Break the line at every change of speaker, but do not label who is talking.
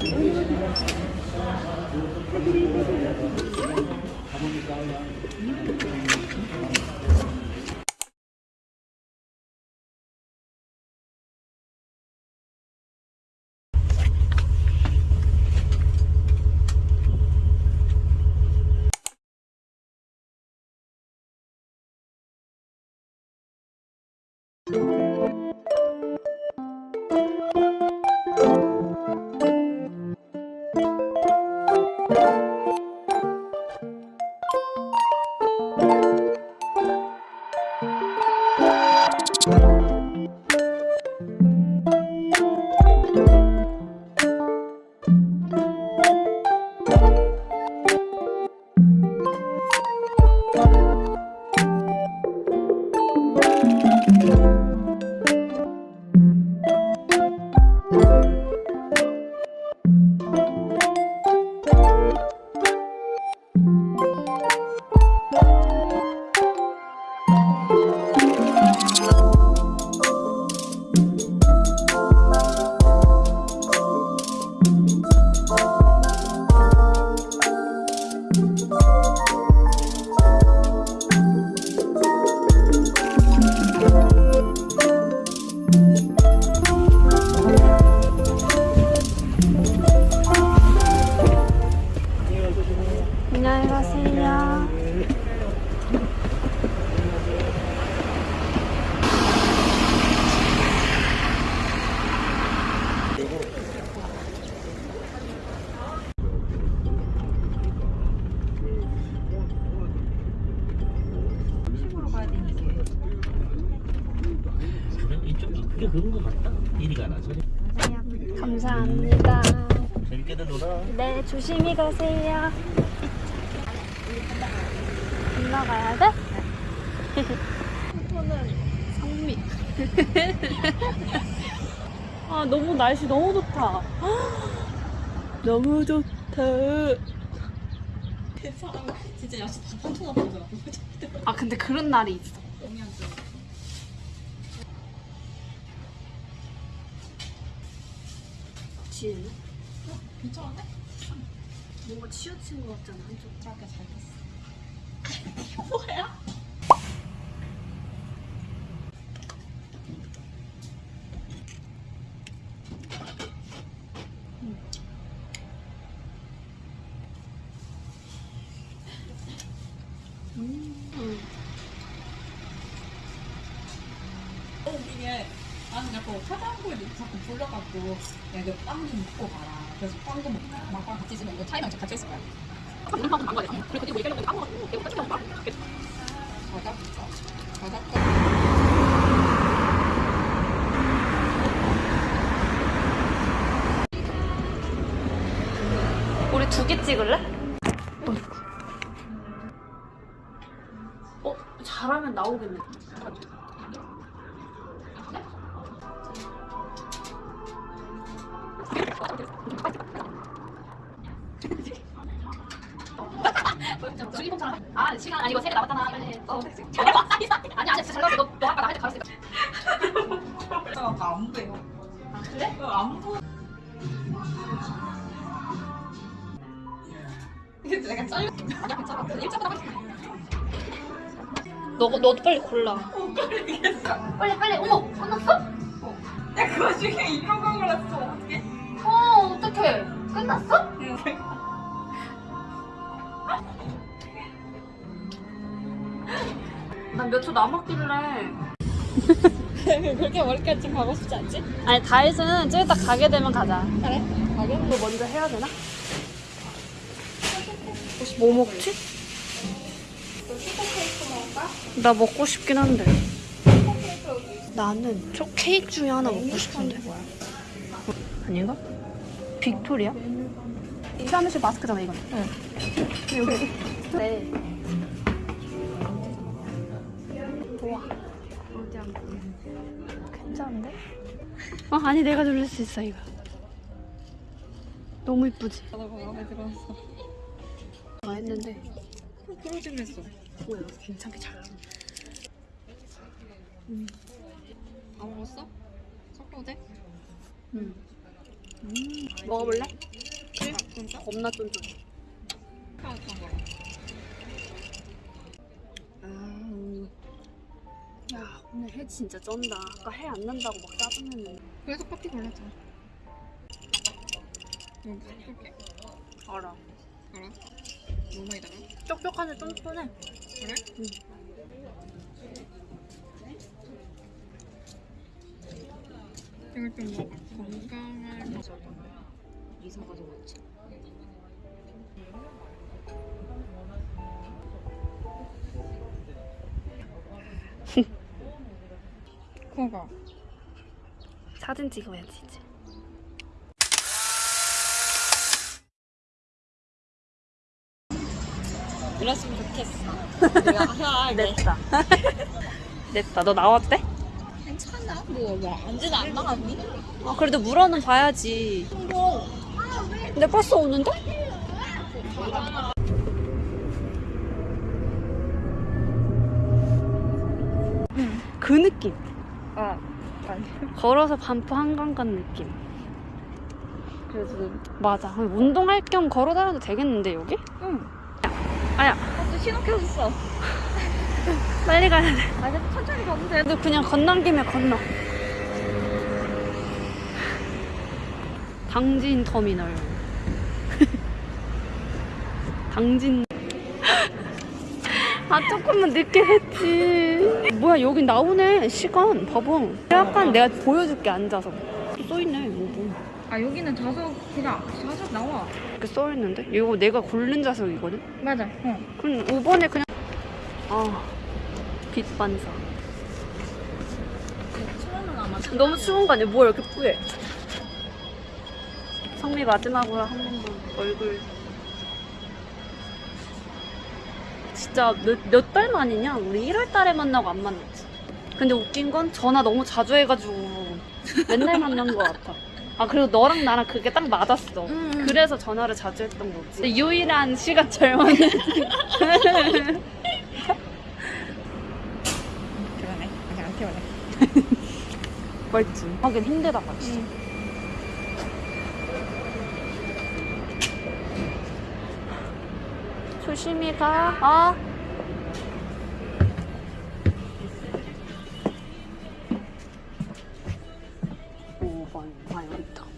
안녕히 감사합니다.
재밌게들 놀아.
네, 조심히 가세요. 건너가야 돼? 성미. 아, 너무 날씨 너무 좋다. 너무 좋다.
진짜 야식 한 통화 보더라.
아, 근데 그런 날이 있어. 진.
괜찮은데?
뭔가 치우친 것 같잖아, 한쪽.
짧게 잘 됐어. 뭐야? 이게 나는 자꾸 차가운거에 자꾸 불려갖고 야 이거 빵좀 먹고 가라. 그래서 빵도 먹고 막빵 같이 있으면 이거 차이랑 같이 있을 거야. 그리고 그때 뭐 얘기하려고 먹고
우리 두 개 찍을래? 어, 잘하면 나오겠네.
아 시간 아니 이거 세개 남았잖아 빨리 어 아니 아니 진짜 잘 나왔어 너 너 아까 나한테 가르쳤어 안 보여 아 그래? 안 보여 이게 내가 짧 아니야 괜찮아 일자보다
너, 너도 빨리 골라.
빨리 빨리 어머 끝났어?
야 그거 중에 이런 거 골랐어 어
났어?
난 몇 초 남았길래.
그렇게 머리까지 좀 가고 싶지 않지?
아니, 다이소는 좀 이따 가게 되면 가자.
그래 가게?
이거 먼저 해야 되나? 뭐 먹지? 나 먹고 싶긴 한데. 나는 초 케이크 중에 하나 먹고 싶은데. 아닌가? 빅토리아? 사무실 마스크잖아 이건. 응. 여기. 네. 우와. 안? 괜찮은데? 어 아니 내가 누를 수 있어 이거. 너무 이쁘지?
나도 마음에 들었어
다 했는데
그러지 그랬어
뭐야 괜찮게 잘. 음.
먹었어? 섞어도 돼?
음. 먹어볼래?
아, 진짜?
겁나 쫀쫀해.
거야?
음. 야 오늘 해 진짜 쩐다. 아까 해 안 난다고 막 짜증냈는데.
그래서 커피 골랐잖아. 이거 무슨 쏠게?
알아.
알아? 너무 많이 달아?
촉촉하니 쫀쫀해.
그래?
응.
이걸 좀 먹어. 건강할 맛이
이사 가져갔지.
그거.
사진 찍어야지 이제.
이랬으면 좋겠어. 내가 해야
냈다. 냈다. 너 나왔대?
괜찮아. 뭐, 뭐, 안지는 안 나갔니?
아 그래도 물어는 봐야지. 근 데 버스 오는데? 그 느낌.
어.
걸어서 반포 한강 간 느낌. 그래서 맞아. 운동할 겸 걸어 다녀도 되겠는데 여기?
응.
아야,
또 신호 켜줬어.
빨리 가야 돼.
아니, 천천히 가도 돼.
너 그냥 건넌 김에 건너. 당진 터미널. 당진. 아 조금만 늦게 했지. 뭐야 여기 나오네 시간 봐봐. 약간 내가 보여줄게 앉아서. 또 써있네 5분.
아, 여기는 좌석, 그냥 좌석 나와.
이렇게 써있는데? 이거 내가 고른 좌석이거든?
맞아. 어.
그럼 5번에 그냥 아 빛반사. 너무 추운 거 아니야? 뭐야 이렇게 뿌해? 성미 마지막으로 한 번만 얼굴 진짜 몇몇달 만이냐? 우리 1월 달에 만나고 안 만났지. 근데 웃긴 건 전화 너무 자주 해가지고 맨날 만난 것 같아. 아 그리고 너랑 나랑 그게 딱 맞았어.
음.
그래서 전화를 자주 했던 거지. 유일한 시간 절만은
그러네. 아직 안 태워네.
맞지. 하긴 힘들다가 진짜. 조심히 가. 어? 오번 과연 있다.